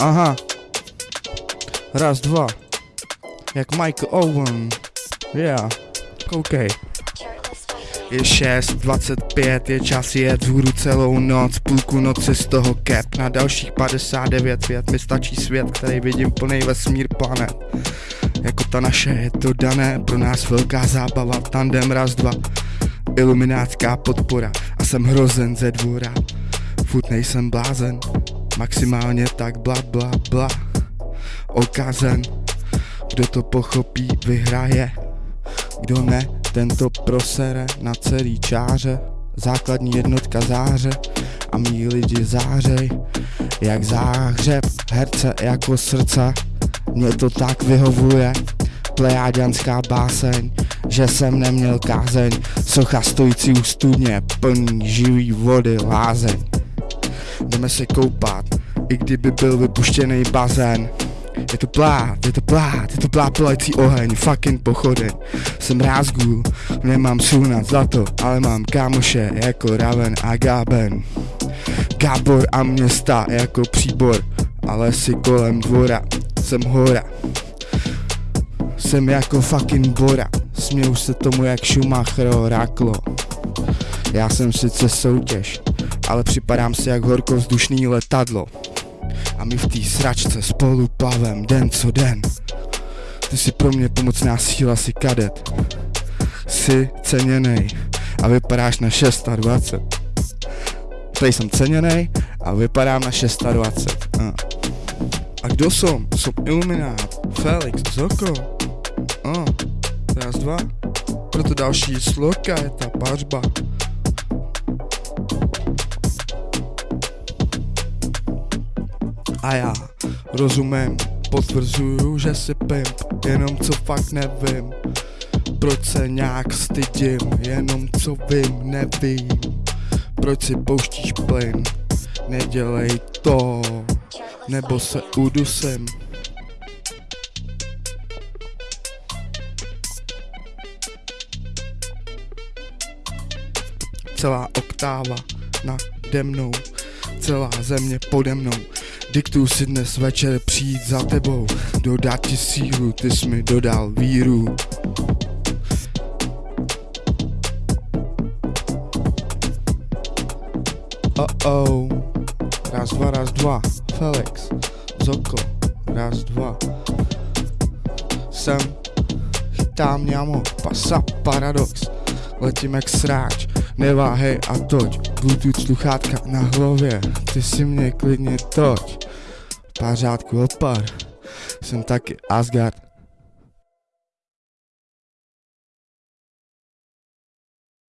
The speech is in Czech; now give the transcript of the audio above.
Aha. Raz, dva. Jak Michael Owen. Yeah. Koukej. Je 6.25, je čas jet hůru celou noc, půlku noci z toho cap, na dalších 59 vět mi stačí svět, který vidím plný vesmír planet. Jako ta naše je to dané, pro nás velká zábava, tandem raz dva, iluminátská podpora a jsem hrozen ze dvora. Furt nejsem blázen, maximálně tak bla bla bla. Okazen, kdo to pochopí, vyhraje, kdo ne, tento prosere na celý čáře, základní jednotka záře a mý lidi zářej, jak záhřeb, herce jako srdce, mě to tak vyhovuje, plejáďanská báseň, že jsem neměl kázeň, socha stojící u studně, plný živý vody lázeň. Jdeme se koupat, i kdyby byl vypuštěný bazén, je to plát, je to plát, je to plát polající oheň, fucking pochodeň Jsem rázgul, nemám sunat zlato, ale mám kámoše jako Raven a Gaben. Gábor a města jako příbor, ale si kolem dvora, jsem hora. Jsem jako fucking Bora, směju se tomu jak Schumacher ráklo. Já jsem sice soutěž, ale připadám si jak horkovzdušný letadlo a my v té sračce spolu plavem den co den. Ty jsi pro mě pomocná síla, si kadet. Jsi ceněnej a vypadáš na 620. Tady jsem ceněnej a vypadám na 620. A, a kdo som? Som Iluminát, Felix, Zoko. A, raz, dva. Proto další sloka je ta pařba. A já rozumím, potvrzuju, že si pimp, jenom co fakt nevím. Proč se nějak stydím, jenom co vím, nevím. Proč si pouštíš plyn, nedělej to, nebo se udusím. Celá oktáva nade mnou, celá země pode mnou. Diktuju si dnes večer přijít za tebou Dodat ti sílu, ty jsi mi dodal víru. Oh oh Raz, dva, raz, dva. Felix Zoko Raz, dva. Jsem Chytám ňamo Pasa paradox. Letím jak sráč Neváhej a toť Bluetooth sluchátka na hlavě. Ty si mě klidně toť. Pár řádků odpad Jsem taky Asgard